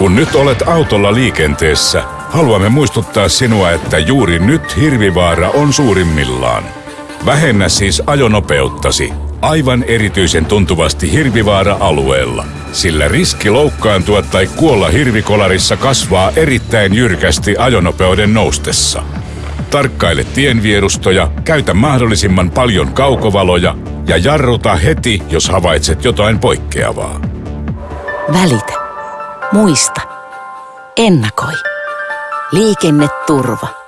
Kun nyt olet autolla liikenteessä, haluamme muistuttaa sinua, että juuri nyt hirvivaara on suurimmillaan. Vähennä siis ajonopeuttasi aivan erityisen tuntuvasti hirvivaara-alueella, sillä riski loukkaantua tai kuolla hirvikolarissa kasvaa erittäin jyrkästi ajonopeuden noustessa. Tarkkaile tienvierustoja, käytä mahdollisimman paljon kaukovaloja ja jarruta heti, jos havaitset jotain poikkeavaa. Välitä. Muista. Ennakoi. Liikenneturva.